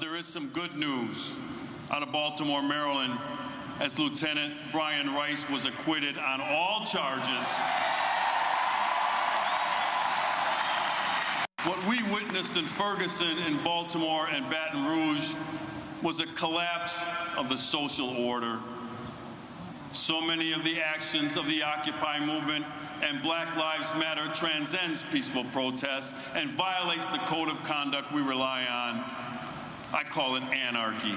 There is some good news out of Baltimore, Maryland, as Lieutenant Brian Rice was acquitted on all charges. What we witnessed in Ferguson, in Baltimore, and Baton Rouge was a collapse of the social order. So many of the actions of the Occupy movement and Black Lives Matter transcends peaceful protest and violates the code of conduct we rely on. I call it anarchy.